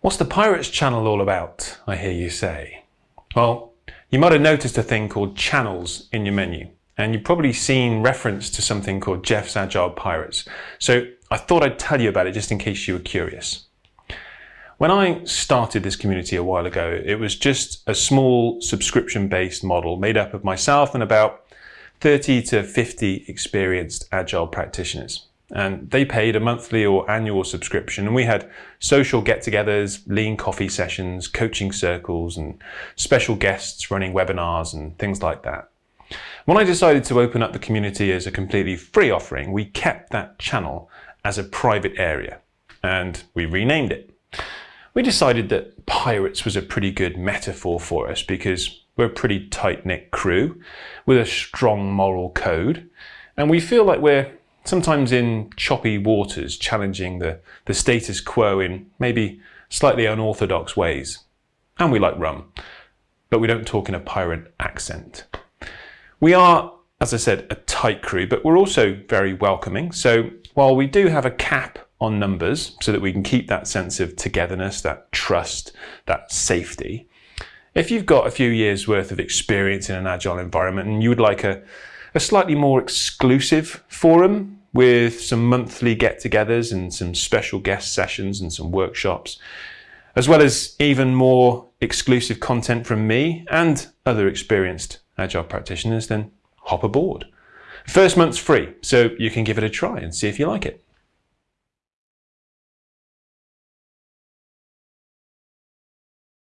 What's the Pirates channel all about, I hear you say? Well, you might have noticed a thing called channels in your menu, and you've probably seen reference to something called Jeff's Agile Pirates. So I thought I'd tell you about it just in case you were curious. When I started this community a while ago, it was just a small subscription-based model made up of myself and about 30 to 50 experienced Agile practitioners and they paid a monthly or annual subscription. And we had social get-togethers lean coffee sessions coaching circles and special guests running webinars and things like that. When i decided to open up the community as a completely free offering we kept that channel as a private area and we renamed it. We decided that pirates was a pretty good metaphor for us because we're a pretty tight-knit crew with a strong moral code and we feel like we're sometimes in choppy waters, challenging the, the status quo in maybe slightly unorthodox ways. And we like rum, but we don't talk in a pirate accent. We are, as I said, a tight crew, but we're also very welcoming. So while we do have a cap on numbers so that we can keep that sense of togetherness, that trust, that safety, if you've got a few years worth of experience in an agile environment and you would like a, a slightly more exclusive forum with some monthly get-togethers and some special guest sessions and some workshops, as well as even more exclusive content from me and other experienced Agile practitioners, then hop aboard. First month's free, so you can give it a try and see if you like it.